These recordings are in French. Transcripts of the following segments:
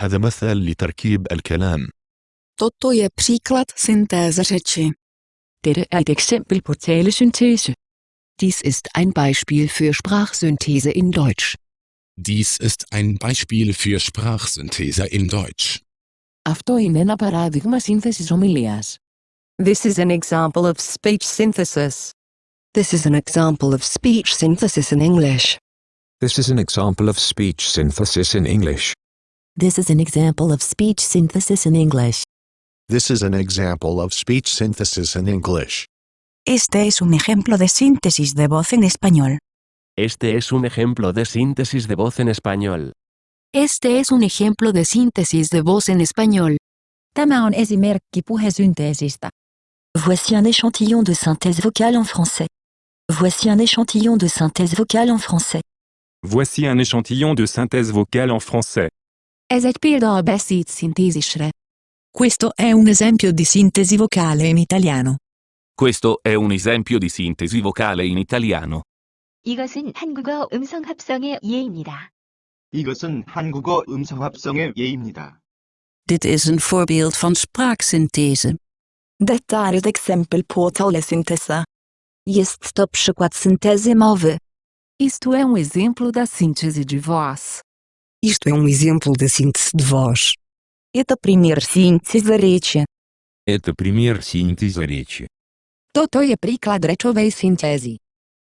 هذا مثل لتركيب الكلام Toto je příklad syntéze řeči. Dette er et eksempel på talesyntese. Dies ist ein Beispiel für Sprachsynthese in Deutsch. Dies ist ein Beispiel für Sprachsynthese in Deutsch. Αυτό είναι ένα παράδειγμα σύνθεσης ομιλίας. This is an example of speech synthesis. This is an example of speech synthesis in English. This is an example of speech synthesis in English. This is an example of speech synthesis in English. This is an example of speech synthesis in English. Este es un ejemplo de síntesis de voz en español. Este es un ejemplo de síntesis de voz en español. Este es un ejemplo de síntesis de voz en español. Tämä on esimerkki puhesynteesistä. Voici un échantillon de synthèse vocale en français. Voici un échantillon de synthèse vocale en français. Voici un échantillon de synthèse vocale en français. Ez egy példa a beszédszintézisre. Questo è un esempio di sintesi vocale in italiano. Questo è un esempio di sintesi vocale in italiano. 이것은 한국어 음성 합성의 예입니다. 이것은 한국어 음성 합성의 예입니다. Dit is een voorbeeld van spraaksynthese. Dette er et eksempel på talesyntese. Jest to przykład syntezy mowy. Isto é um exemplo da síntese de voz. Isto é um exemplo da síntese de voz. Это пример синтеза речи. Это пример синтеза речи. Toto je príklad rečovej syntézy.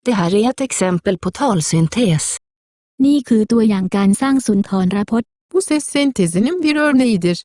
Det här är ett exempel på talsyntes. นี่คือตัวอย่างการสร้างสุนทรพจน์ Bu ses sentezinin bir örneğidir.